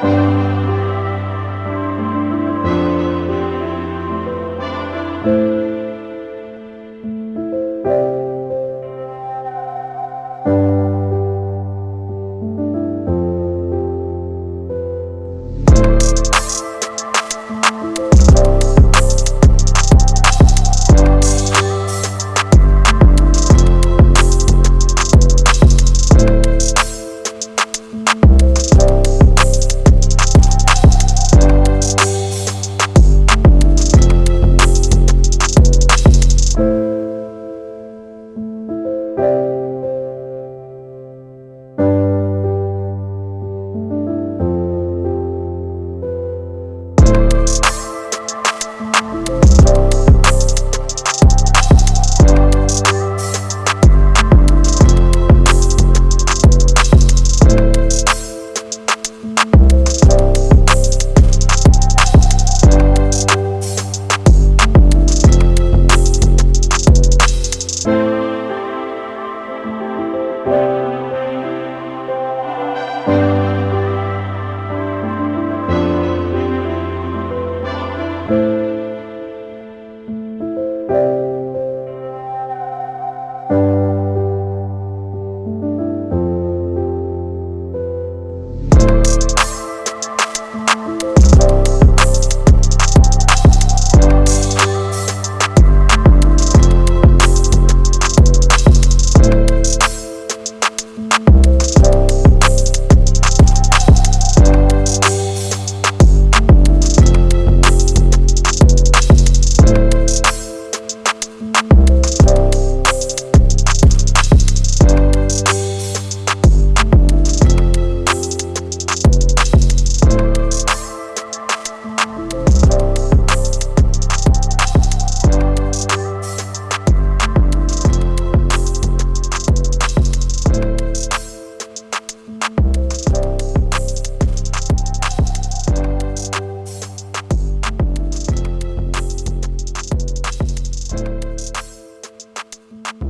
thank you. you Bye.